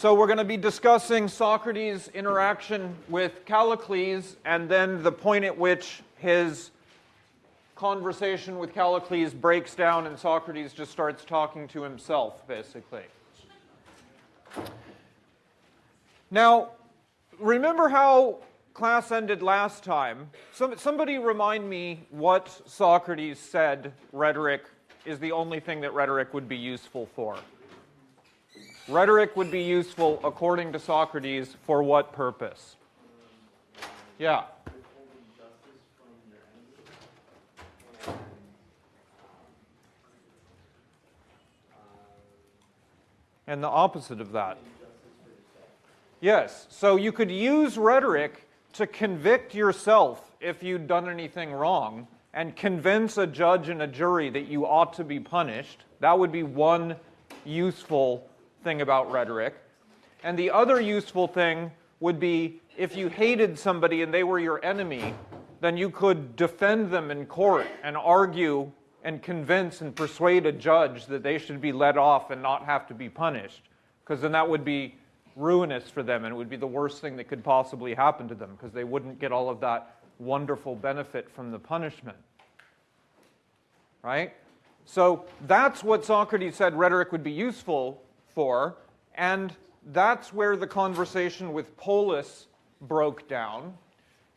So we're going to be discussing Socrates' interaction with Callicles and then the point at which his conversation with Callicles breaks down and Socrates just starts talking to himself, basically. Now, remember how class ended last time? Some, somebody remind me what Socrates said rhetoric is the only thing that rhetoric would be useful for. Rhetoric would be useful, according to Socrates, for what purpose? Yeah. And the opposite of that. Yes, so you could use rhetoric to convict yourself if you'd done anything wrong and convince a judge and a jury that you ought to be punished. That would be one useful thing about rhetoric. And the other useful thing would be if you hated somebody and they were your enemy, then you could defend them in court and argue and convince and persuade a judge that they should be let off and not have to be punished. Because then that would be ruinous for them and it would be the worst thing that could possibly happen to them because they wouldn't get all of that wonderful benefit from the punishment. Right? So that's what Socrates said rhetoric would be useful for, and that's where the conversation with Polus broke down.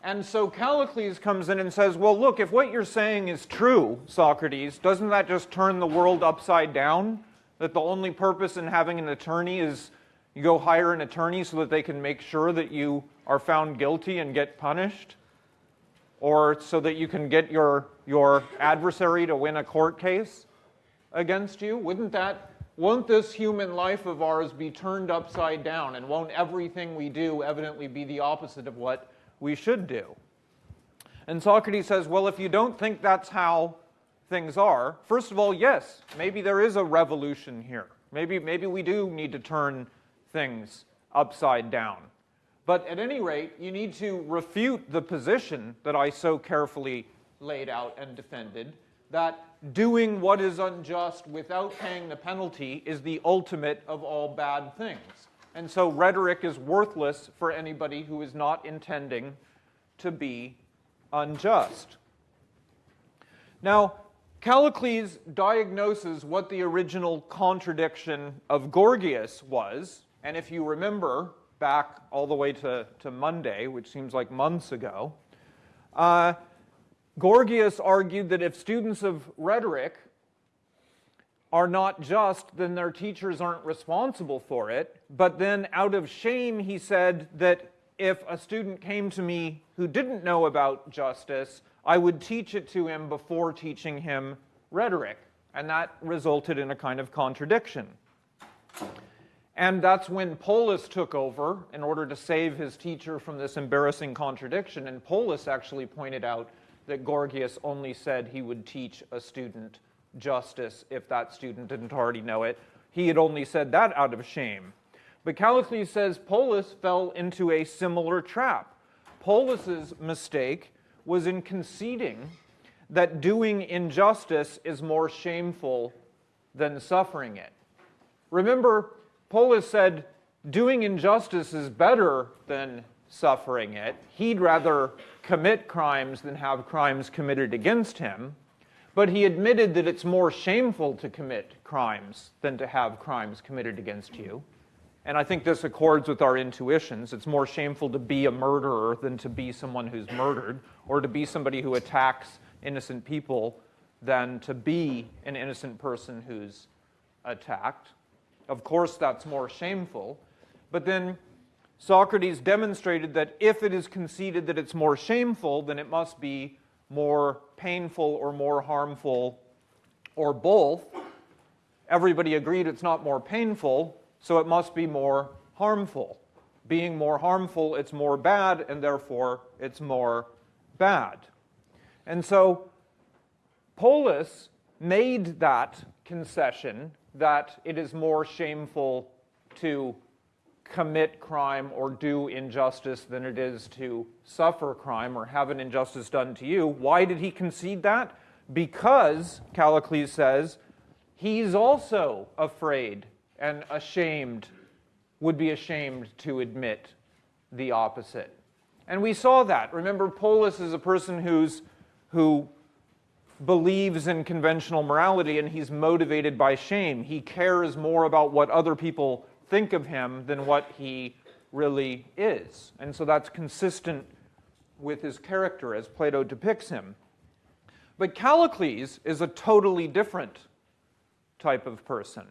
And so Callicles comes in and says, well, look, if what you're saying is true, Socrates, doesn't that just turn the world upside down? That the only purpose in having an attorney is you go hire an attorney so that they can make sure that you are found guilty and get punished? Or so that you can get your, your adversary to win a court case against you? Wouldn't that won't this human life of ours be turned upside down? And won't everything we do evidently be the opposite of what we should do. And Socrates says, well, if you don't think that's how things are, first of all, yes, maybe there is a revolution here. Maybe, maybe we do need to turn things upside down. But at any rate, you need to refute the position that I so carefully laid out and defended, that doing what is unjust without paying the penalty is the ultimate of all bad things. And so rhetoric is worthless for anybody who is not intending to be unjust. Now, Callicles diagnoses what the original contradiction of Gorgias was. And if you remember back all the way to, to Monday, which seems like months ago, uh, Gorgias argued that if students of rhetoric are not just, then their teachers aren't responsible for it. But then out of shame, he said that if a student came to me who didn't know about justice, I would teach it to him before teaching him rhetoric. And that resulted in a kind of contradiction. And that's when Polus took over in order to save his teacher from this embarrassing contradiction. And Polus actually pointed out that Gorgias only said he would teach a student justice if that student didn't already know it. He had only said that out of shame. But Callicles says Polus fell into a similar trap. Polus's mistake was in conceding that doing injustice is more shameful than suffering it. Remember, Polus said doing injustice is better than suffering it. He'd rather commit crimes than have crimes committed against him. But he admitted that it's more shameful to commit crimes than to have crimes committed against you. And I think this accords with our intuitions. It's more shameful to be a murderer than to be someone who's murdered, or to be somebody who attacks innocent people than to be an innocent person who's attacked. Of course, that's more shameful. But then Socrates demonstrated that if it is conceded that it's more shameful, then it must be more painful or more harmful or both. Everybody agreed it's not more painful, so it must be more harmful. Being more harmful, it's more bad, and therefore it's more bad. And so Polus made that concession that it is more shameful to commit crime or do injustice than it is to suffer crime or have an injustice done to you. Why did he concede that? Because, Callicles says, he's also afraid and ashamed would be ashamed to admit the opposite. And we saw that. Remember, Polus is a person who's, who believes in conventional morality and he's motivated by shame. He cares more about what other people think of him than what he really is. And so that's consistent with his character as Plato depicts him. But Callicles is a totally different type of person.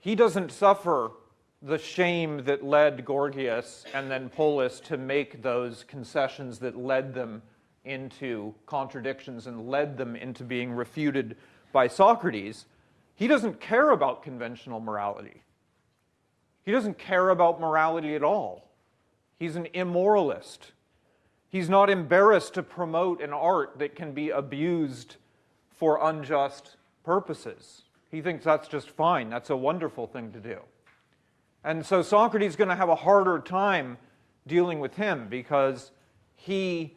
He doesn't suffer the shame that led Gorgias and then Polus to make those concessions that led them into contradictions and led them into being refuted by Socrates. He doesn't care about conventional morality. He doesn't care about morality at all. He's an immoralist. He's not embarrassed to promote an art that can be abused for unjust purposes. He thinks that's just fine. That's a wonderful thing to do. And so Socrates is going to have a harder time dealing with him because he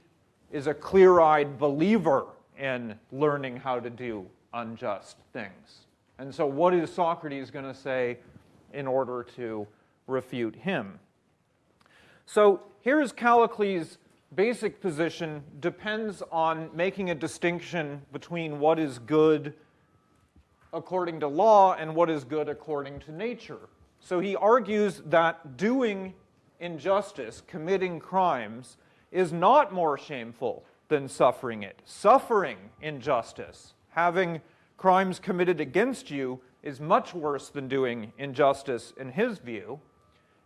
is a clear eyed believer in learning how to do unjust things. And so, what is Socrates going to say in order to refute him? So, here's Callicles' basic position depends on making a distinction between what is good according to law and what is good according to nature. So he argues that doing injustice, committing crimes, is not more shameful than suffering it. Suffering injustice, having crimes committed against you, is much worse than doing injustice in his view.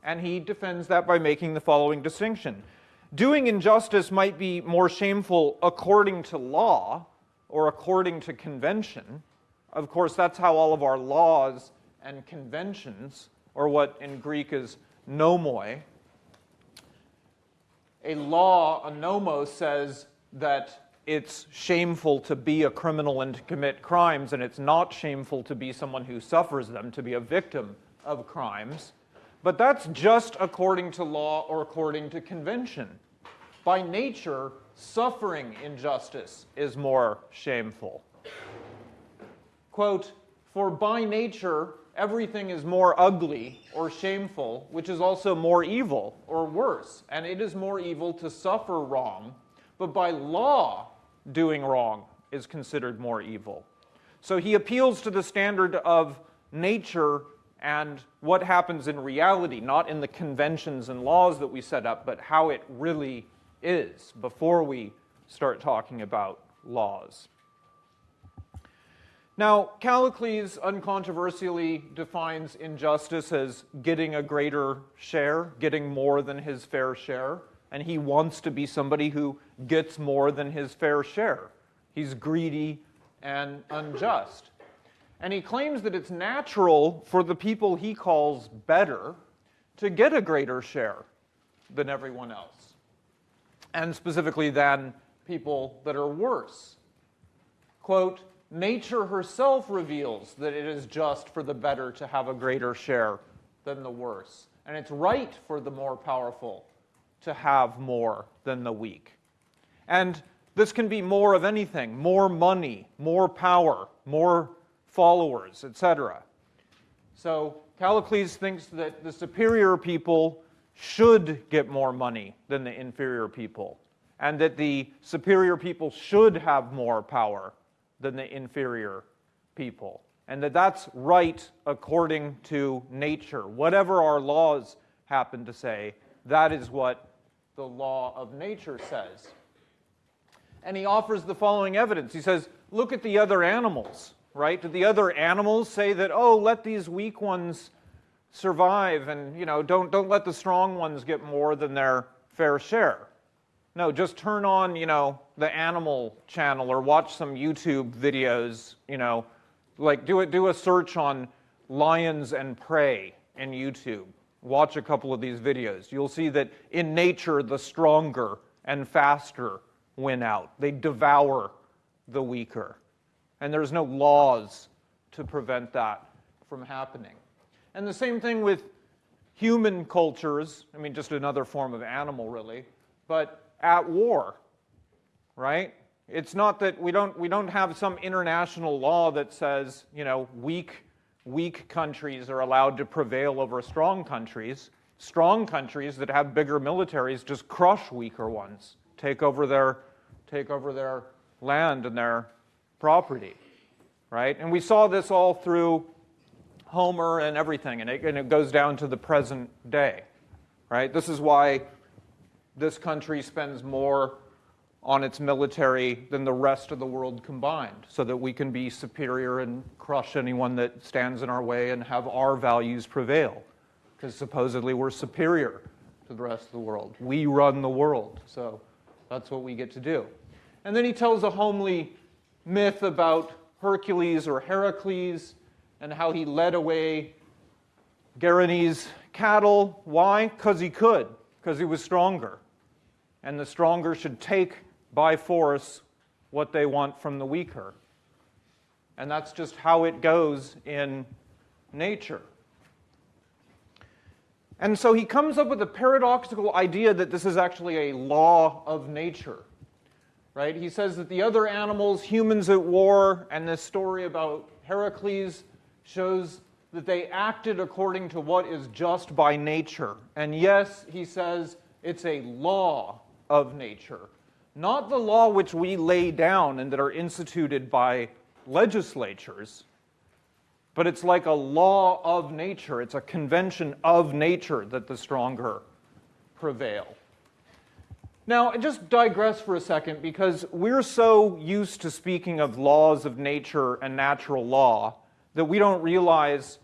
And he defends that by making the following distinction. Doing injustice might be more shameful according to law or according to convention. Of course, that's how all of our laws and conventions, or what in Greek is nomoi, a law, a nomos, says that it's shameful to be a criminal and to commit crimes, and it's not shameful to be someone who suffers them, to be a victim of crimes. But that's just according to law or according to convention. By nature, suffering injustice is more shameful. Quote, for by nature, everything is more ugly or shameful, which is also more evil or worse. And it is more evil to suffer wrong, but by law, doing wrong is considered more evil. So he appeals to the standard of nature and what happens in reality, not in the conventions and laws that we set up, but how it really is before we start talking about laws. Now, Callicles uncontroversially defines injustice as getting a greater share, getting more than his fair share, and he wants to be somebody who gets more than his fair share. He's greedy and unjust. And he claims that it's natural for the people he calls better to get a greater share than everyone else, and specifically than people that are worse. Quote, nature herself reveals that it is just for the better to have a greater share than the worse. And it's right for the more powerful to have more than the weak. And this can be more of anything more money, more power, more followers, etc. So Callicles thinks that the superior people should get more money than the inferior people, and that the superior people should have more power than the inferior people. And that that's right according to nature. Whatever our laws happen to say, that is what the law of nature says. And he offers the following evidence. He says, look at the other animals, right? Do the other animals say that, oh, let these weak ones survive and, you know, don't, don't let the strong ones get more than their fair share? No, just turn on, you know, the animal channel or watch some YouTube videos, you know, like do it do a search on lions and prey in YouTube. Watch a couple of these videos. You'll see that in nature the stronger and faster win out. They devour the weaker. And there's no laws to prevent that from happening. And the same thing with human cultures, I mean just another form of animal really, but at war, right? It's not that we don't, we don't have some international law that says, you know, weak, weak countries are allowed to prevail over strong countries. Strong countries that have bigger militaries just crush weaker ones, take over their, take over their land and their property, right? And we saw this all through Homer and everything, and it, and it goes down to the present day, right? This is why this country spends more on its military than the rest of the world combined, so that we can be superior and crush anyone that stands in our way and have our values prevail. Because supposedly we're superior to the rest of the world. We run the world, so that's what we get to do. And then he tells a homely myth about Hercules or Heracles and how he led away Geryon's cattle. Why? Because he could, because he was stronger. And the stronger should take by force what they want from the weaker. And that's just how it goes in nature. And so he comes up with a paradoxical idea that this is actually a law of nature. Right? He says that the other animals, humans at war, and this story about Heracles shows that they acted according to what is just by nature. And yes, he says it's a law of nature, not the law which we lay down and that are instituted by legislatures, but it's like a law of nature. It's a convention of nature that the stronger prevail. Now, I just digress for a second because we're so used to speaking of laws of nature and natural law that we don't realize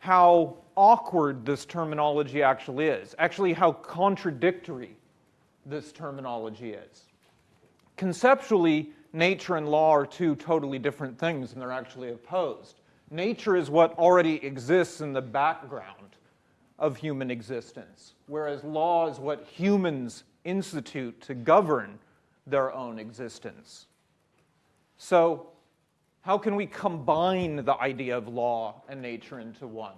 how awkward this terminology actually is, actually, how contradictory this terminology is. Conceptually, nature and law are two totally different things, and they're actually opposed. Nature is what already exists in the background of human existence, whereas law is what humans institute to govern their own existence. So, how can we combine the idea of law and nature into one?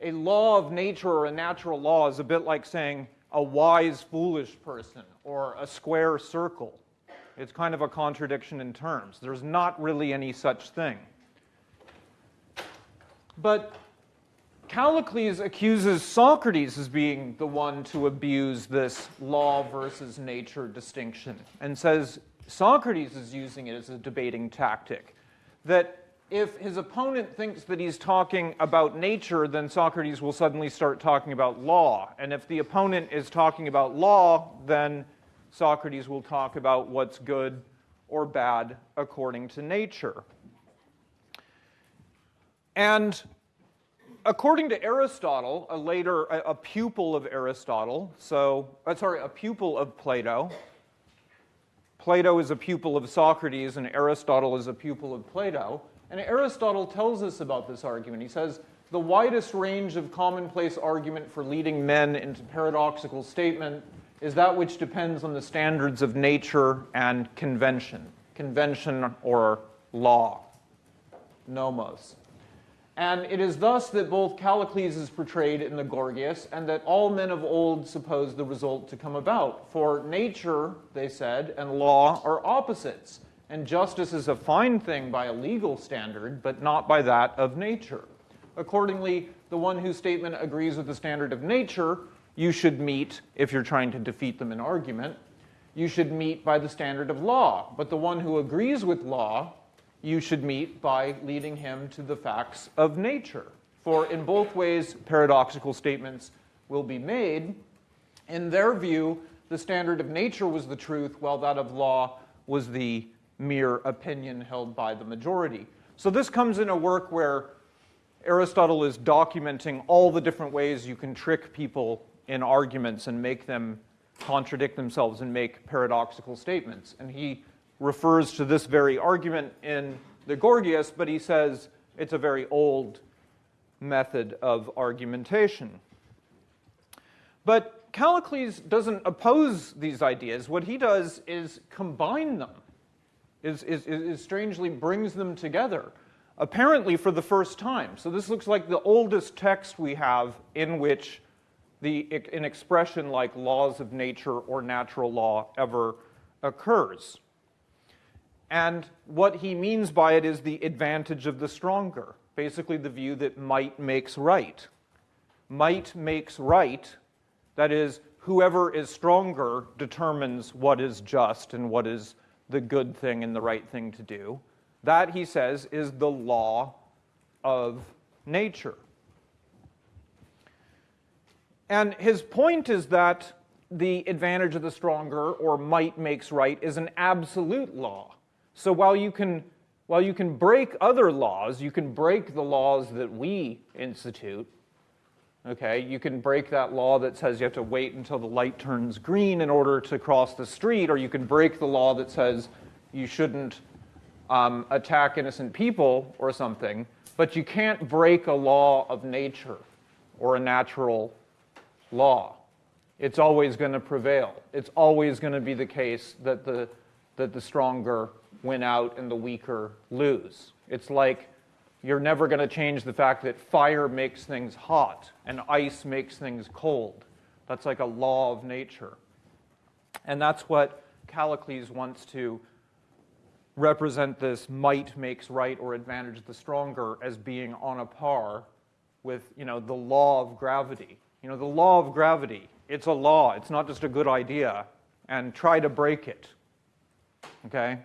A law of nature or a natural law is a bit like saying a wise, foolish person or a square circle. It's kind of a contradiction in terms. There's not really any such thing. But Callicles accuses Socrates as being the one to abuse this law versus nature distinction and says Socrates is using it as a debating tactic. That if his opponent thinks that he's talking about nature, then Socrates will suddenly start talking about law. And if the opponent is talking about law, then Socrates will talk about what's good or bad according to nature. And according to Aristotle, a later a, pupil of Aristotle, so uh, sorry, a pupil of Plato. Plato is a pupil of Socrates, and Aristotle is a pupil of Plato. And Aristotle tells us about this argument. He says, the widest range of commonplace argument for leading men into paradoxical statement is that which depends on the standards of nature and convention. Convention or law, nomos. And it is thus that both Callicles is portrayed in the Gorgias, and that all men of old suppose the result to come about. For nature, they said, and law are opposites, and justice is a fine thing by a legal standard, but not by that of nature. Accordingly, the one whose statement agrees with the standard of nature, you should meet, if you're trying to defeat them in argument, you should meet by the standard of law. But the one who agrees with law you should meet by leading him to the facts of nature. For in both ways, paradoxical statements will be made. In their view, the standard of nature was the truth, while that of law was the mere opinion held by the majority. So this comes in a work where Aristotle is documenting all the different ways you can trick people in arguments and make them contradict themselves and make paradoxical statements. And he refers to this very argument in the Gorgias, but he says it's a very old method of argumentation. But Callicles doesn't oppose these ideas. What he does is combine them, is, is, is strangely brings them together, apparently for the first time. So this looks like the oldest text we have in which the, an expression like laws of nature or natural law ever occurs. And what he means by it is the advantage of the stronger, basically the view that might makes right. Might makes right, that is, whoever is stronger determines what is just and what is the good thing and the right thing to do. That, he says, is the law of nature. And his point is that the advantage of the stronger, or might makes right, is an absolute law. So while you can, while you can break other laws, you can break the laws that we institute, okay? You can break that law that says you have to wait until the light turns green in order to cross the street, or you can break the law that says you shouldn't um, attack innocent people or something, but you can't break a law of nature or a natural law. It's always going to prevail. It's always going to be the case that the, that the stronger win out and the weaker lose. It's like you're never going to change the fact that fire makes things hot and ice makes things cold. That's like a law of nature. And that's what Callicles wants to represent this might makes right or advantage the stronger as being on a par with you know, the law of gravity. You know, the law of gravity, it's a law. It's not just a good idea. And try to break it. Okay?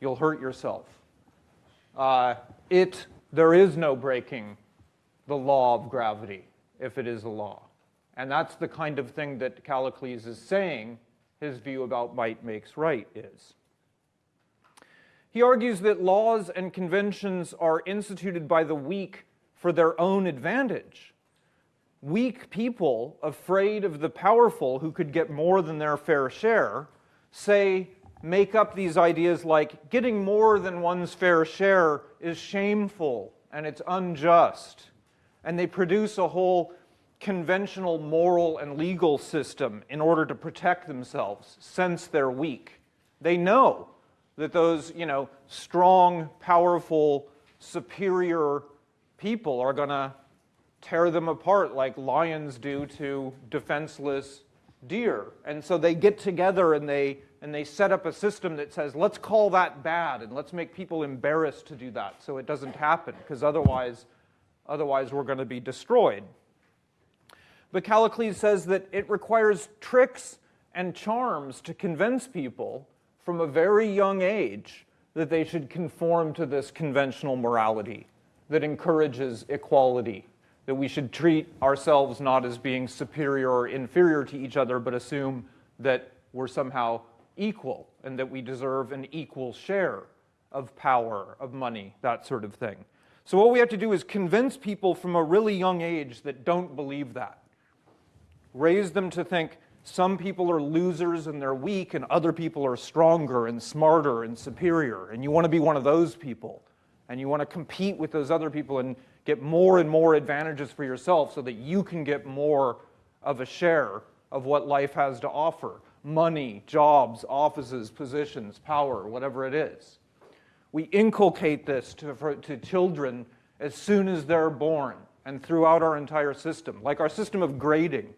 You'll hurt yourself. Uh, it, there is no breaking the law of gravity if it is a law. And that's the kind of thing that Callicles is saying his view about might makes right is. He argues that laws and conventions are instituted by the weak for their own advantage weak people, afraid of the powerful who could get more than their fair share, say, make up these ideas like getting more than one's fair share is shameful and it's unjust. And they produce a whole conventional moral and legal system in order to protect themselves since they're weak. They know that those, you know, strong, powerful, superior people are going to tear them apart like lions do to defenseless deer. And so they get together and they, and they set up a system that says, let's call that bad and let's make people embarrassed to do that so it doesn't happen, because otherwise, otherwise we're going to be destroyed. But Callicles says that it requires tricks and charms to convince people from a very young age that they should conform to this conventional morality that encourages equality that we should treat ourselves not as being superior or inferior to each other, but assume that we're somehow equal and that we deserve an equal share of power, of money, that sort of thing. So what we have to do is convince people from a really young age that don't believe that. Raise them to think some people are losers and they're weak and other people are stronger and smarter and superior. And you want to be one of those people. And you want to compete with those other people and get more and more advantages for yourself so that you can get more of a share of what life has to offer money, jobs, offices, positions, power, whatever it is. We inculcate this to, for, to children as soon as they're born and throughout our entire system, like our system of grading.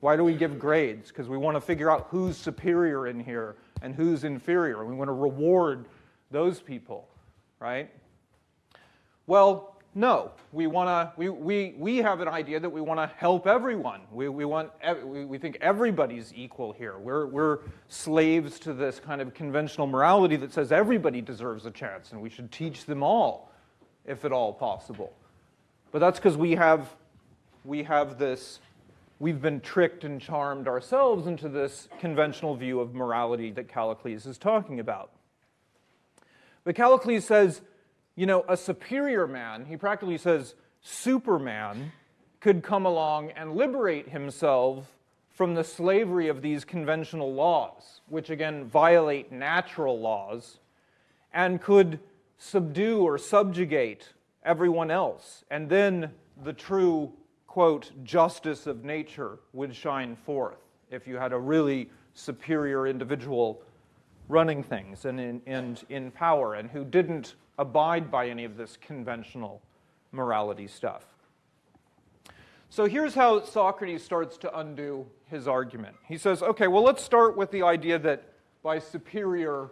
Why do we give grades? Because we want to figure out who's superior in here and who's inferior. We want to reward those people, right? Well, no, we want to. We, we, we have an idea that we want to help everyone. We, we want. We, we think everybody's equal here. We're we're slaves to this kind of conventional morality that says everybody deserves a chance, and we should teach them all, if at all possible. But that's because we have we have this. We've been tricked and charmed ourselves into this conventional view of morality that Callicles is talking about. But Callicles says you know, a superior man, he practically says Superman, could come along and liberate himself from the slavery of these conventional laws, which again violate natural laws, and could subdue or subjugate everyone else. And then the true, quote, justice of nature would shine forth if you had a really superior individual running things and in, and in power and who didn't abide by any of this conventional morality stuff. So here's how Socrates starts to undo his argument. He says, okay, well, let's start with the idea that by superior,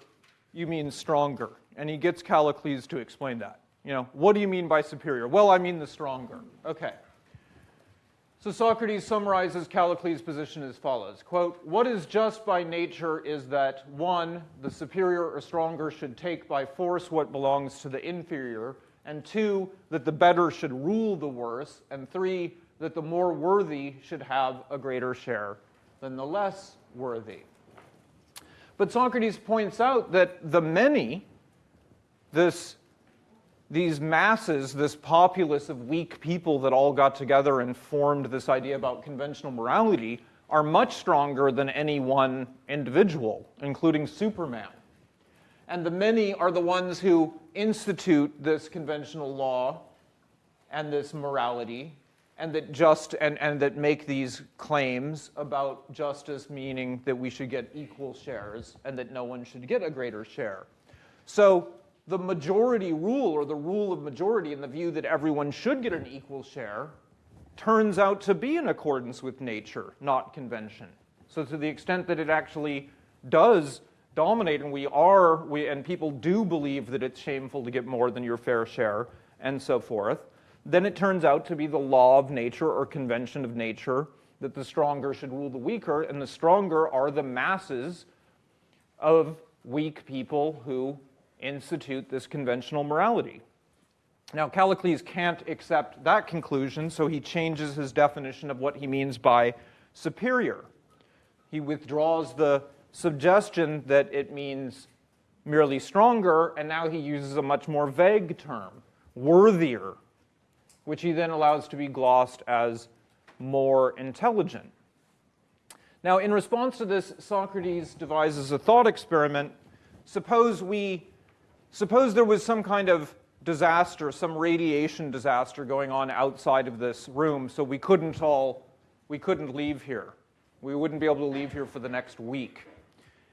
you mean stronger. And he gets Callicles to explain that. You know, what do you mean by superior? Well, I mean the stronger. Okay. So Socrates summarizes Callicles' position as follows, quote, what is just by nature is that, one, the superior or stronger should take by force what belongs to the inferior, and two, that the better should rule the worse, and three, that the more worthy should have a greater share than the less worthy. But Socrates points out that the many, this these masses, this populace of weak people that all got together and formed this idea about conventional morality, are much stronger than any one individual, including Superman. And the many are the ones who institute this conventional law and this morality and that just and, and that make these claims about justice meaning that we should get equal shares and that no one should get a greater share. So the majority rule or the rule of majority in the view that everyone should get an equal share turns out to be in accordance with nature, not convention. So to the extent that it actually does dominate and we are, we, and people do believe that it's shameful to get more than your fair share and so forth, then it turns out to be the law of nature or convention of nature that the stronger should rule the weaker, and the stronger are the masses of weak people who institute this conventional morality. Now, Callicles can't accept that conclusion, so he changes his definition of what he means by superior. He withdraws the suggestion that it means merely stronger, and now he uses a much more vague term, worthier, which he then allows to be glossed as more intelligent. Now, in response to this, Socrates devises a thought experiment. Suppose we Suppose there was some kind of disaster, some radiation disaster going on outside of this room, so we couldn't all, we couldn't leave here. We wouldn't be able to leave here for the next week.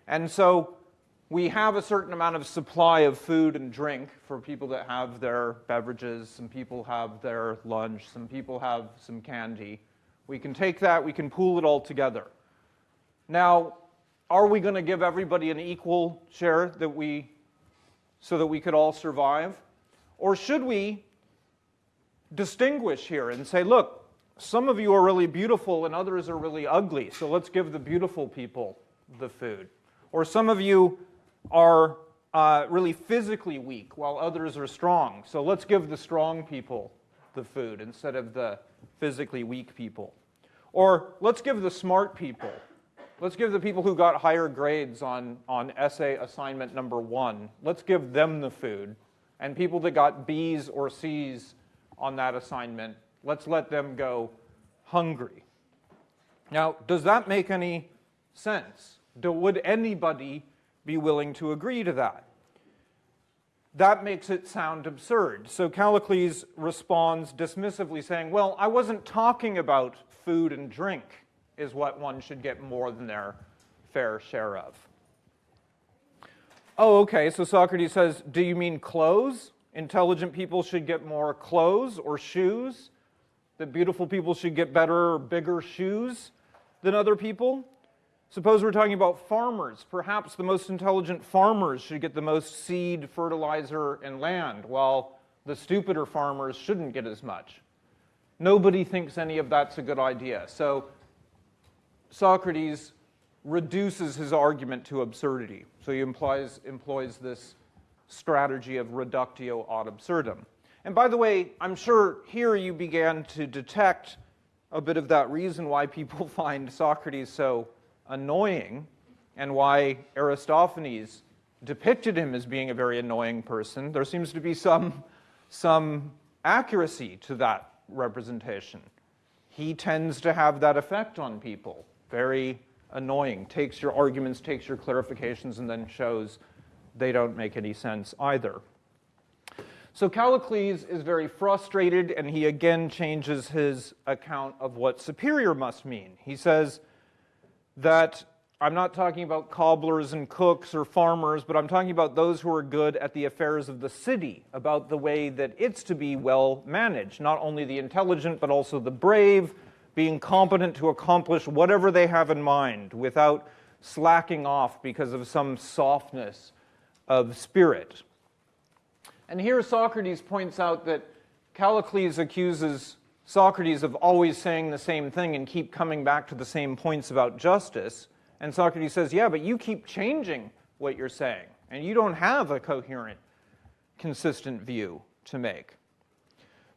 And so we have a certain amount of supply of food and drink for people that have their beverages. Some people have their lunch. Some people have some candy. We can take that, we can pool it all together. Now, are we going to give everybody an equal share that we so that we could all survive? Or should we distinguish here and say, look, some of you are really beautiful and others are really ugly, so let's give the beautiful people the food. Or some of you are uh, really physically weak while others are strong, so let's give the strong people the food instead of the physically weak people. Or let's give the smart people Let's give the people who got higher grades on, on essay assignment number one, let's give them the food. And people that got B's or C's on that assignment, let's let them go hungry. Now, does that make any sense? Do, would anybody be willing to agree to that? That makes it sound absurd. So Callicles responds dismissively saying, well, I wasn't talking about food and drink is what one should get more than their fair share of. Oh, okay, so Socrates says, do you mean clothes? Intelligent people should get more clothes or shoes? That beautiful people should get better or bigger shoes than other people? Suppose we're talking about farmers. Perhaps the most intelligent farmers should get the most seed, fertilizer, and land, while the stupider farmers shouldn't get as much. Nobody thinks any of that's a good idea. So Socrates reduces his argument to absurdity. So he implies, employs this strategy of reductio ad absurdum. And by the way, I'm sure here you began to detect a bit of that reason why people find Socrates so annoying and why Aristophanes depicted him as being a very annoying person. There seems to be some, some accuracy to that representation. He tends to have that effect on people very annoying. Takes your arguments, takes your clarifications, and then shows they don't make any sense either. So Callicles is very frustrated, and he again changes his account of what superior must mean. He says that I'm not talking about cobblers and cooks or farmers, but I'm talking about those who are good at the affairs of the city, about the way that it's to be well managed, not only the intelligent, but also the brave, being competent to accomplish whatever they have in mind without slacking off because of some softness of spirit. And here Socrates points out that Callicles accuses Socrates of always saying the same thing and keep coming back to the same points about justice. And Socrates says, Yeah, but you keep changing what you're saying, and you don't have a coherent, consistent view to make.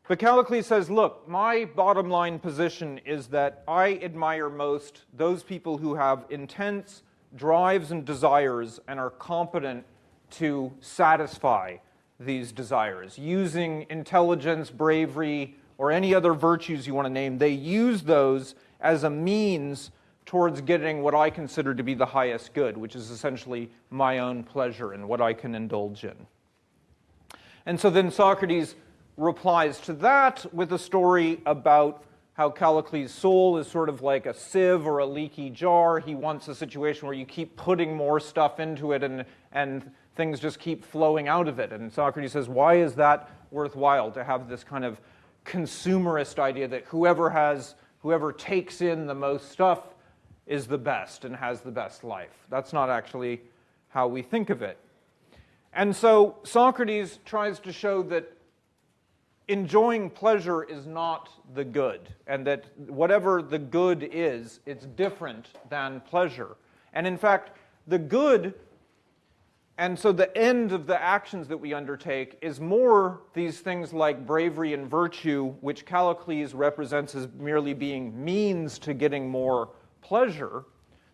But Callicles says, Look, my bottom line position is that I admire most those people who have intense drives and desires and are competent to satisfy these desires using intelligence, bravery, or any other virtues you want to name, they use those as a means towards getting what I consider to be the highest good, which is essentially my own pleasure and what I can indulge in. And so then Socrates replies to that with a story about how Callicles' soul is sort of like a sieve or a leaky jar. He wants a situation where you keep putting more stuff into it and, and things just keep flowing out of it. And Socrates says, why is that worthwhile to have this kind of consumerist idea that whoever has, whoever takes in the most stuff is the best and has the best life. That's not actually how we think of it. And so Socrates tries to show that enjoying pleasure is not the good, and that whatever the good is, it's different than pleasure. And in fact, the good and so the end of the actions that we undertake is more these things like bravery and virtue, which Callicles represents as merely being means to getting more pleasure.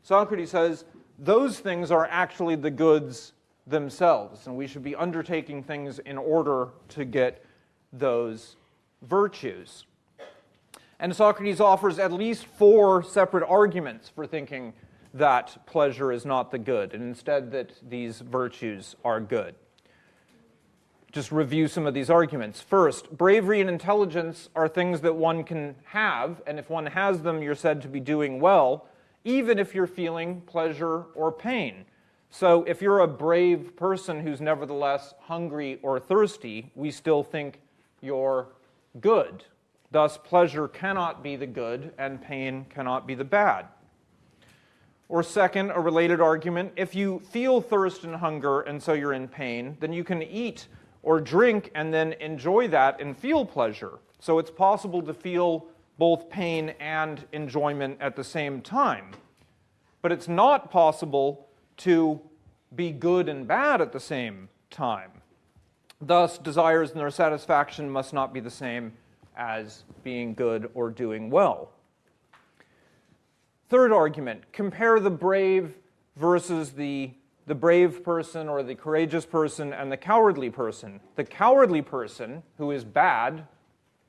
Socrates says those things are actually the goods themselves, and we should be undertaking things in order to get those virtues. And Socrates offers at least four separate arguments for thinking that pleasure is not the good, and instead that these virtues are good. Just review some of these arguments. First, bravery and intelligence are things that one can have, and if one has them, you're said to be doing well, even if you're feeling pleasure or pain. So if you're a brave person who's nevertheless hungry or thirsty, we still think you're good. Thus, pleasure cannot be the good, and pain cannot be the bad. Or second, a related argument, if you feel thirst and hunger and so you're in pain, then you can eat or drink and then enjoy that and feel pleasure. So it's possible to feel both pain and enjoyment at the same time. But it's not possible to be good and bad at the same time. Thus, desires and their satisfaction must not be the same as being good or doing well. Third argument, compare the brave versus the, the brave person or the courageous person and the cowardly person. The cowardly person, who is bad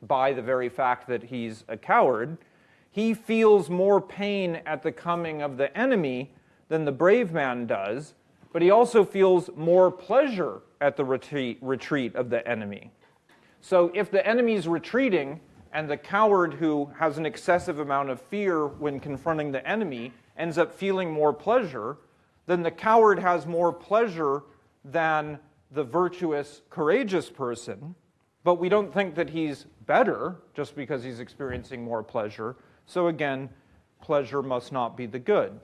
by the very fact that he's a coward, he feels more pain at the coming of the enemy than the brave man does, but he also feels more pleasure at the retreat, of the enemy. So if the enemy is retreating, and the coward who has an excessive amount of fear when confronting the enemy ends up feeling more pleasure, then the coward has more pleasure than the virtuous, courageous person. But we don't think that he's better just because he's experiencing more pleasure. So again, pleasure must not be the good.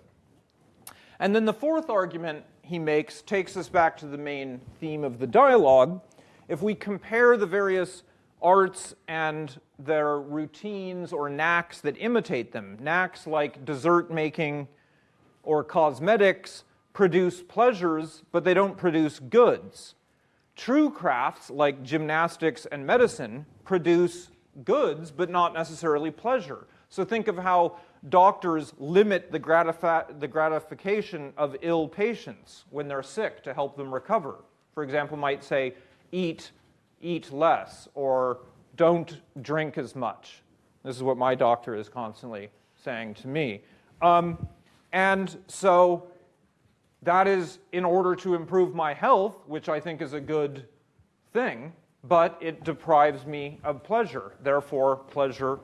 And then the fourth argument he makes takes us back to the main theme of the dialogue. If we compare the various arts and their routines or knacks that imitate them. Knacks like dessert making or cosmetics produce pleasures, but they don't produce goods. True crafts like gymnastics and medicine produce goods, but not necessarily pleasure. So think of how doctors limit the, the, gratification of ill patients when they're sick to help them recover. For example, might say, eat eat less or don't drink as much. This is what my doctor is constantly saying to me. Um, and so that is in order to improve my health, which I think is a good thing, but it deprives me of pleasure. Therefore, pleasure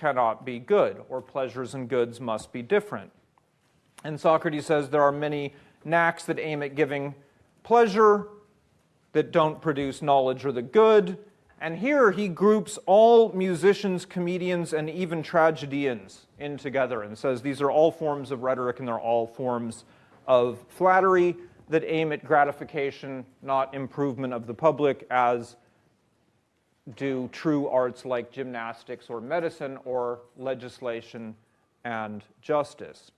cannot be good, or pleasures and goods must be different. And Socrates says there are many knacks that aim at giving pleasure that don't produce knowledge or the good. And here he groups all musicians, comedians, and even tragedians in together and says these are all forms of rhetoric and they're all forms of flattery. that aim at gratification, not improvement of the public, as do true arts like gymnastics or medicine or legislation and justice.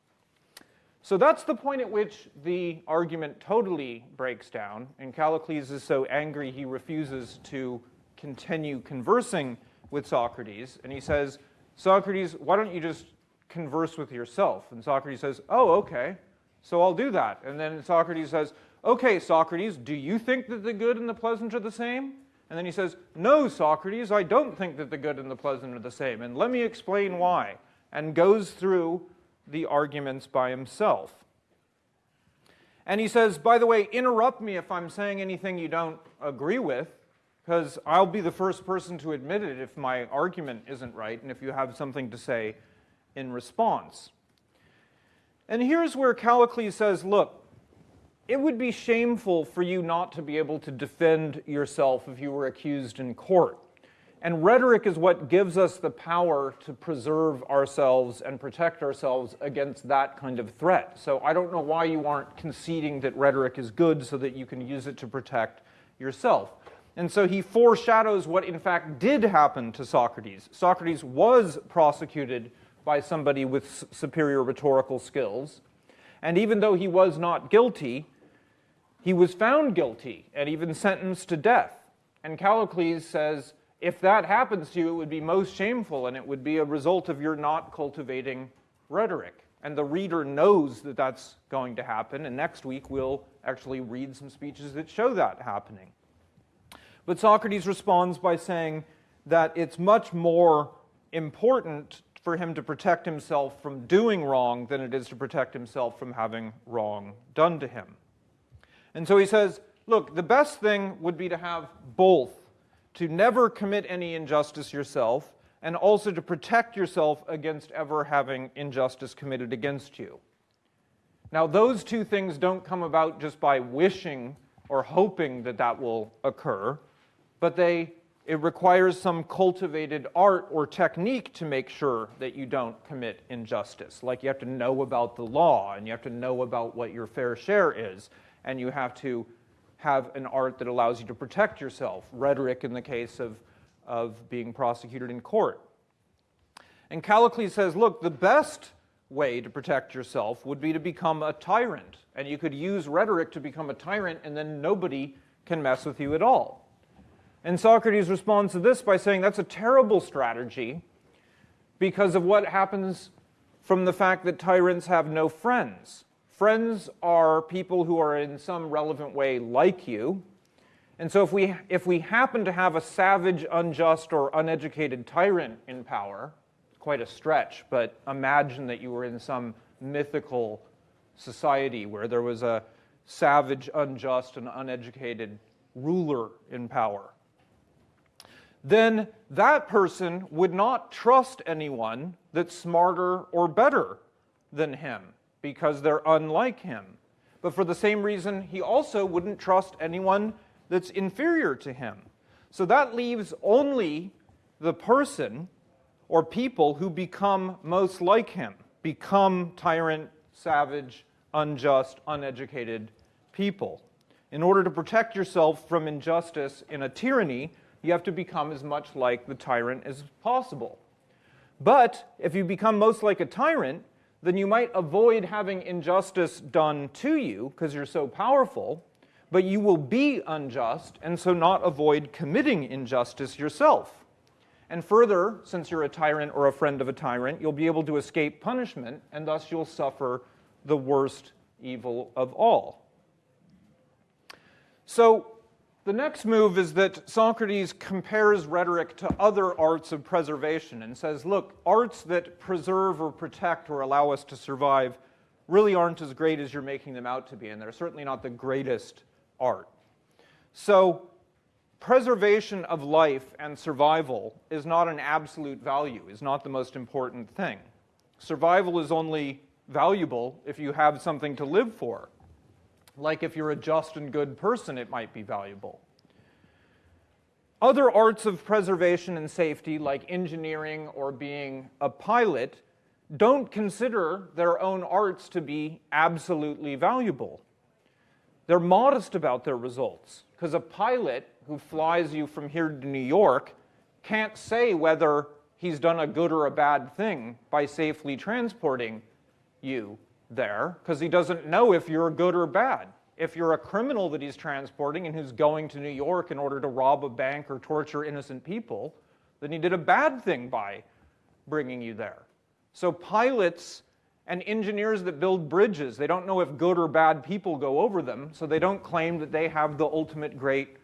So that's the point at which the argument totally breaks down, and Callicles is so angry he refuses to continue conversing with Socrates, and he says, Socrates, why don't you just converse with yourself? And Socrates says, oh, okay, so I'll do that. And then Socrates says, okay, Socrates, do you think that the good and the pleasant are the same? And then he says, no, Socrates, I don't think that the good and the pleasant are the same, and let me explain why, and goes through the arguments by himself. And he says, by the way, interrupt me if I'm saying anything you don't agree with, because I'll be the first person to admit it if my argument isn't right and if you have something to say in response. And here's where Callicles says, look, it would be shameful for you not to be able to defend yourself if you were accused in court. And rhetoric is what gives us the power to preserve ourselves and protect ourselves against that kind of threat. So I don't know why you aren't conceding that rhetoric is good so that you can use it to protect yourself. And so he foreshadows what in fact did happen to Socrates. Socrates was prosecuted by somebody with superior rhetorical skills. And even though he was not guilty, he was found guilty and even sentenced to death. And Callicles says, if that happens to you, it would be most shameful and it would be a result of your not cultivating rhetoric. And the reader knows that that's going to happen, and next week we'll actually read some speeches that show that happening. But Socrates responds by saying that it's much more important for him to protect himself from doing wrong than it is to protect himself from having wrong done to him. And so he says, look, the best thing would be to have both to never commit any injustice yourself, and also to protect yourself against ever having injustice committed against you. Now, those two things don't come about just by wishing or hoping that that will occur, but they, it requires some cultivated art or technique to make sure that you don't commit injustice. Like you have to know about the law, and you have to know about what your fair share is, and you have to have an art that allows you to protect yourself, rhetoric in the case of, of being prosecuted in court. And Callicles says, look, the best way to protect yourself would be to become a tyrant. And you could use rhetoric to become a tyrant, and then nobody can mess with you at all. And Socrates responds to this by saying that's a terrible strategy because of what happens from the fact that tyrants have no friends. Friends are people who are in some relevant way like you. And so if we, if we happen to have a savage, unjust, or uneducated tyrant in power, quite a stretch, but imagine that you were in some mythical society where there was a savage, unjust, and uneducated ruler in power. Then that person would not trust anyone that's smarter or better than him because they're unlike him. But for the same reason, he also wouldn't trust anyone that's inferior to him. So that leaves only the person or people who become most like him, become tyrant, savage, unjust, uneducated people. In order to protect yourself from injustice in a tyranny, you have to become as much like the tyrant as possible. But if you become most like a tyrant, then you might avoid having injustice done to you because you're so powerful, but you will be unjust and so not avoid committing injustice yourself. And further, since you're a tyrant or a friend of a tyrant, you'll be able to escape punishment and thus you'll suffer the worst evil of all. So the next move is that Socrates compares rhetoric to other arts of preservation and says, look, arts that preserve or protect or allow us to survive really aren't as great as you're making them out to be, and they're certainly not the greatest art. So preservation of life and survival is not an absolute value, is not the most important thing. Survival is only valuable if you have something to live for. Like if you're a just and good person, it might be valuable. Other arts of preservation and safety, like engineering or being a pilot, don't consider their own arts to be absolutely valuable. they're modest about their results because a pilot who flies you from here to New York can't say whether he's done a good or a bad thing by safely transporting you there because he doesn't know if you're good or bad. If you're a criminal that he's transporting and who's going to New York in order to rob a bank or torture innocent people, then he did a bad thing by bringing you there. So pilots and engineers that build bridges, they don't know if good or bad people go over them, so they don't claim that they have the ultimate great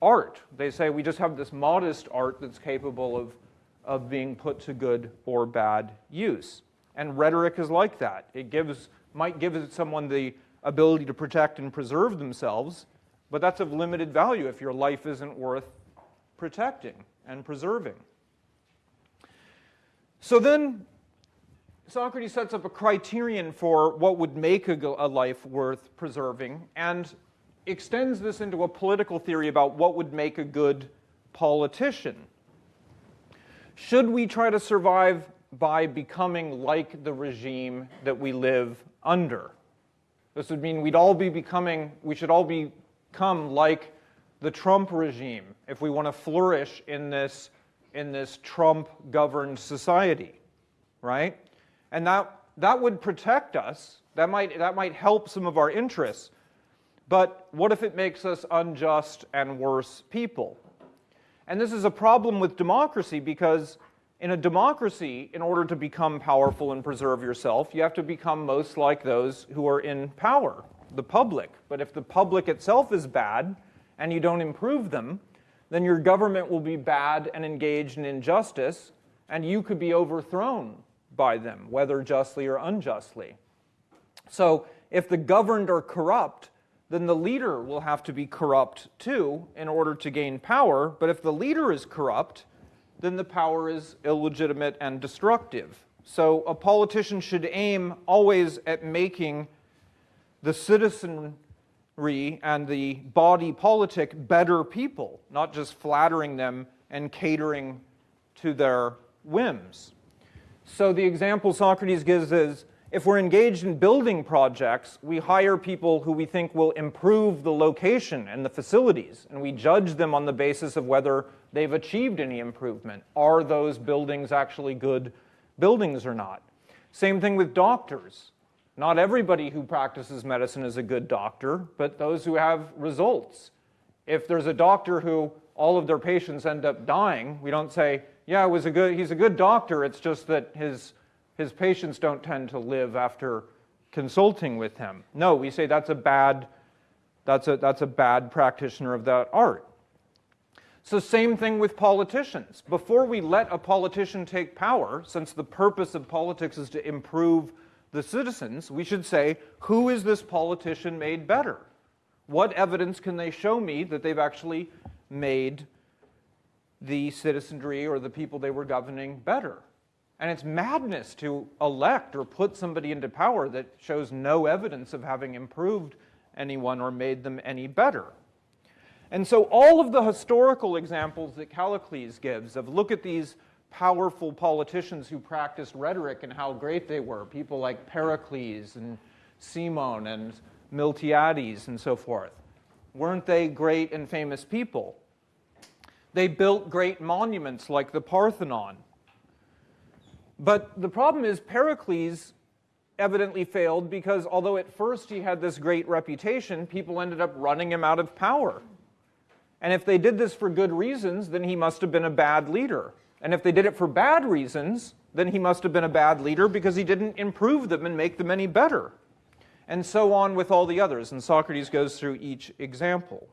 art. They say we just have this modest art that's capable of, of being put to good or bad use. And rhetoric is like that. It gives, might give someone the ability to protect and preserve themselves, but that's of limited value if your life isn't worth protecting and preserving. So then Socrates sets up a criterion for what would make a, a, life worth preserving and extends this into a political theory about what would make a good politician. Should we try to survive by becoming like the regime that we live under? This would mean we'd all be becoming, we should all become like the Trump regime if we want to flourish in this, in this Trump governed society, right? And that, that would protect us. That might, that might help some of our interests. But what if it makes us unjust and worse people? And this is a problem with democracy because in a democracy, in order to become powerful and preserve yourself, you have to become most like those who are in power, the public. But if the public itself is bad and you don't improve them, then your government will be bad and engaged in injustice, and you could be overthrown by them, whether justly or unjustly. So if the governed are corrupt, then the leader will have to be corrupt too in order to gain power. But if the leader is corrupt, then the power is illegitimate and destructive. So a politician should aim always at making the citizenry and the body politic better people, not just flattering them and catering to their whims. So the example Socrates gives is, if we're engaged in building projects, we hire people who we think will improve the location and the facilities, and we judge them on the basis of whether they've achieved any improvement. Are those buildings actually good buildings or not? Same thing with doctors. Not everybody who practices medicine is a good doctor, but those who have results. If there's a doctor who all of their patients end up dying, we don't say, yeah, was a good, he's a good doctor, it's just that his, his patients don't tend to live after consulting with him. No, we say that's a bad, that's a, that's a bad practitioner of that art. So same thing with politicians. Before we let a politician take power, since the purpose of politics is to improve the citizens, we should say, who is this politician made better? What evidence can they show me that they've actually made the citizenry or the people they were governing better. And it's madness to elect or put somebody into power that shows no evidence of having improved anyone or made them any better. And so all of the historical examples that Callicles gives of look at these powerful politicians who practiced rhetoric and how great they were, people like Pericles and Cimon and Miltiades and so forth. Weren't they great and famous people? They built great monuments like the Parthenon. But the problem is Pericles evidently failed because although at first he had this great reputation, people ended up running him out of power. And if they did this for good reasons, then he must have been a bad leader. And if they did it for bad reasons, then he must have been a bad leader because he didn't improve them and make them any better. And so on with all the others. And Socrates goes through each example.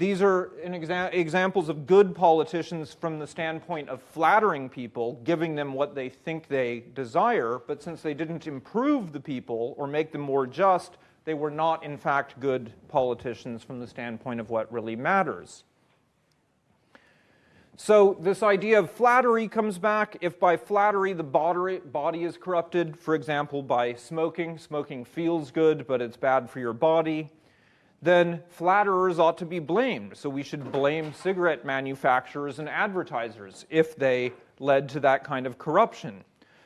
These are exa examples of good politicians from the standpoint of flattering people, giving them what they think they desire, but since they didn't improve the people or make them more just, they were not, in fact, good politicians from the standpoint of what really matters. So this idea of flattery comes back. If by flattery the body is corrupted, for example, by smoking, smoking feels good, but it's bad for your body, then flatterers ought to be blamed. So we should blame cigarette manufacturers and advertisers if they led to that kind of corruption.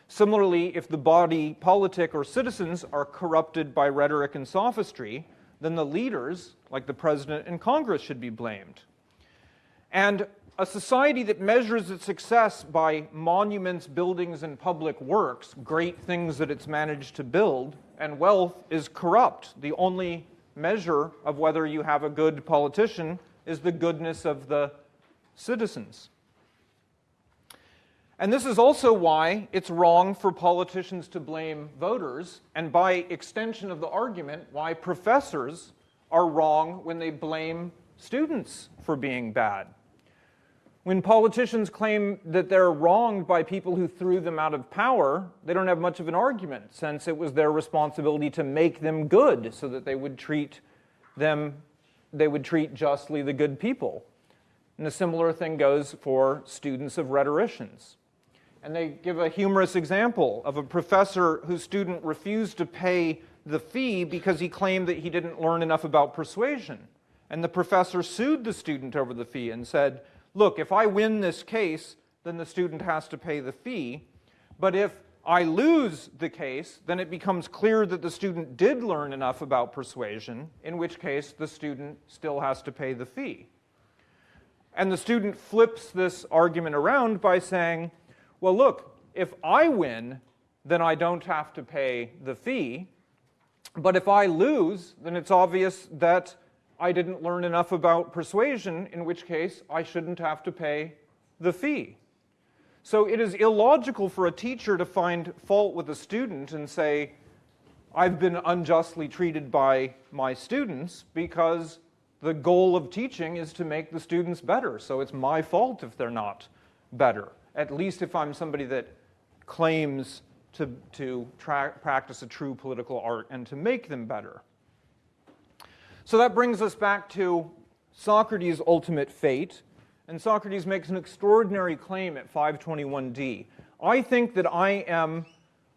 Similarly, if the body politic or citizens are corrupted by rhetoric and sophistry, then the leaders, like the president and Congress, should be blamed. And a society that measures its success by monuments, buildings, and public works, great things that it's managed to build, and wealth is corrupt. The only measure of whether you have a good politician is the goodness of the citizens. And this is also why it's wrong for politicians to blame voters, and by extension of the argument, why professors are wrong when they blame students for being bad. When politicians claim that they're wronged by people who threw them out of power, they don't have much of an argument, since it was their responsibility to make them good so that they would treat them, they would treat justly the good people. And a similar thing goes for students of rhetoricians. And they give a humorous example of a professor whose student refused to pay the fee because he claimed that he didn't learn enough about persuasion. And the professor sued the student over the fee and said, look, if I win this case, then the student has to pay the fee. But if I lose the case, then it becomes clear that the student did learn enough about persuasion, in which case the student still has to pay the fee. And the student flips this argument around by saying, well, look, if I win, then I don't have to pay the fee. But if I lose, then it's obvious that I didn't learn enough about persuasion, in which case I shouldn't have to pay the fee. So it is illogical for a teacher to find fault with a student and say, I've been unjustly treated by my students because the goal of teaching is to make the students better. So it's my fault if they're not better, at least if I'm somebody that claims to, to practice a true political art and to make them better. So that brings us back to Socrates' ultimate fate. And Socrates makes an extraordinary claim at 521d. I think that I am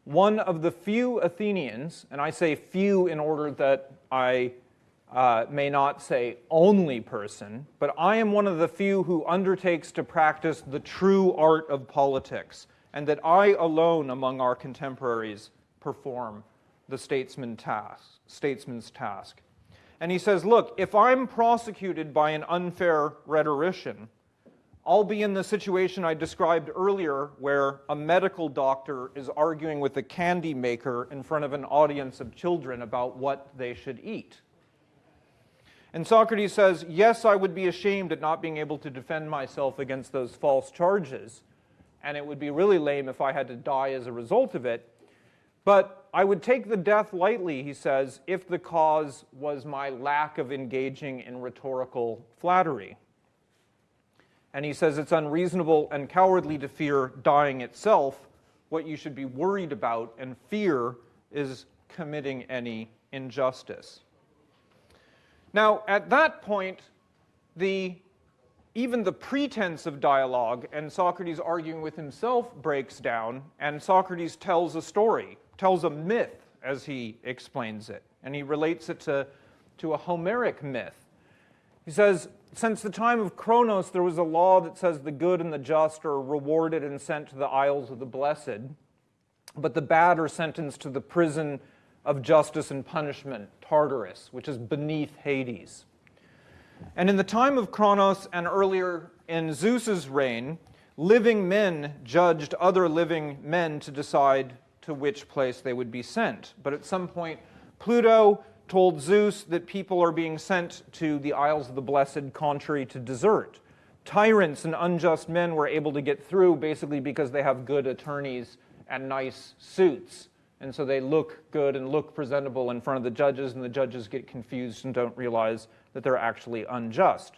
one of the few Athenians, and I say few in order that I uh, may not say only person, but I am one of the few who undertakes to practice the true art of politics, and that I alone among our contemporaries perform the statesman task, statesman's task. And he says, look, if I'm prosecuted by an unfair rhetorician, I'll be in the situation I described earlier where a medical doctor is arguing with a candy maker in front of an audience of children about what they should eat. And Socrates says, yes, I would be ashamed at not being able to defend myself against those false charges, and it would be really lame if I had to die as a result of it, but I would take the death lightly, he says, if the cause was my lack of engaging in rhetorical flattery. And he says it's unreasonable and cowardly to fear dying itself. What you should be worried about and fear is committing any injustice. Now, at that point, the, even the pretense of dialogue and Socrates arguing with himself breaks down, and Socrates tells a story tells a myth as he explains it, and he relates it to, to a Homeric myth. He says, since the time of Cronos, there was a law that says the good and the just are rewarded and sent to the isles of the blessed, but the bad are sentenced to the prison of justice and punishment, Tartarus, which is beneath Hades. And in the time of Cronos and earlier in Zeus's reign, living men judged other living men to decide to which place they would be sent. But at some point, Pluto told Zeus that people are being sent to the Isles of the Blessed contrary to desert. Tyrants and unjust men were able to get through basically because they have good attorneys and nice suits. And so they look good and look presentable in front of the judges, and the judges get confused and don't realize that they're actually unjust.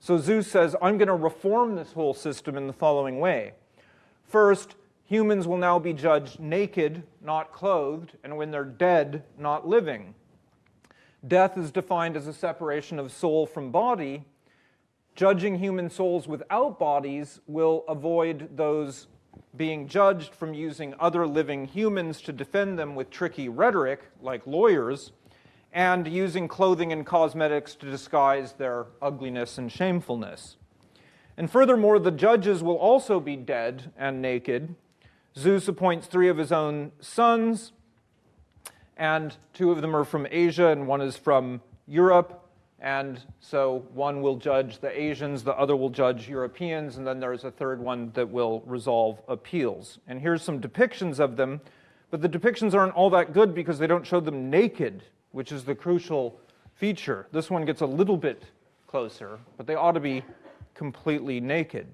So Zeus says, I'm going to reform this whole system in the following way. First, humans will now be judged naked, not clothed, and when they're dead, not living. Death is defined as a separation of soul from body. Judging human souls without bodies will avoid those being judged from using other living humans to defend them with tricky rhetoric, like lawyers, and using clothing and cosmetics to disguise their ugliness and shamefulness. And furthermore, the judges will also be dead and naked, Zeus appoints three of his own sons, and two of them are from Asia and one is from Europe. And so one will judge the Asians, the other will judge Europeans, and then there's a third one that will resolve appeals. And here's some depictions of them, but the depictions aren't all that good because they don't show them naked, which is the crucial feature. This one gets a little bit closer, but they ought to be completely naked.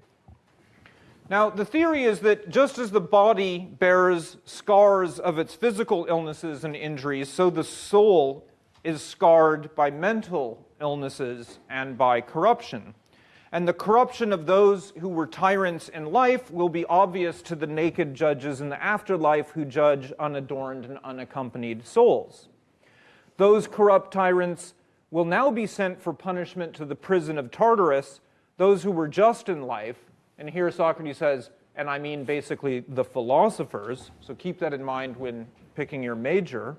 Now, the theory is that just as the body bears scars of its physical illnesses and injuries, so the soul is scarred by mental illnesses and by corruption. And the corruption of those who were tyrants in life will be obvious to the naked judges in the afterlife who judge unadorned and unaccompanied souls. Those corrupt tyrants will now be sent for punishment to the prison of Tartarus. Those who were just in life, and here Socrates says, and I mean basically the philosophers, so keep that in mind when picking your major,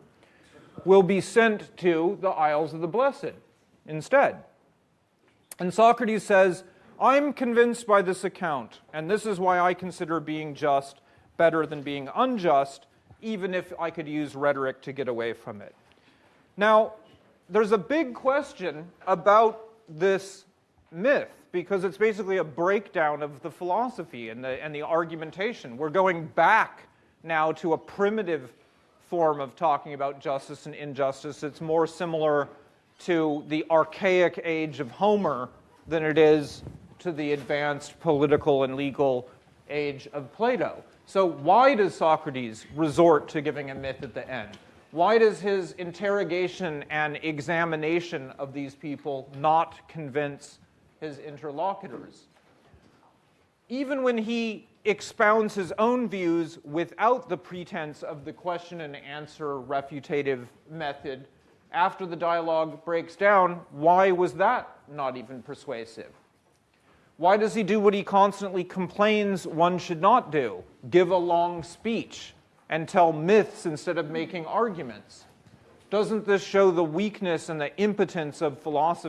will be sent to the Isles of the Blessed instead. And Socrates says, I'm convinced by this account, and this is why I consider being just better than being unjust, even if I could use rhetoric to get away from it. Now, there's a big question about this myth because it's basically a breakdown of the philosophy and the, and the argumentation. We're going back now to a primitive form of talking about justice and injustice. It's more similar to the archaic age of Homer than it is to the advanced political and legal age of Plato. So why does Socrates resort to giving a myth at the end? Why does his interrogation and examination of these people not convince his interlocutors? Even when he expounds his own views without the pretense of the question and answer refutative method, after the dialogue breaks down, why was that not even persuasive? Why does he do what he constantly complains one should not do? Give a long speech and tell myths instead of making arguments. Doesn't this show the weakness and the impotence of philosophy?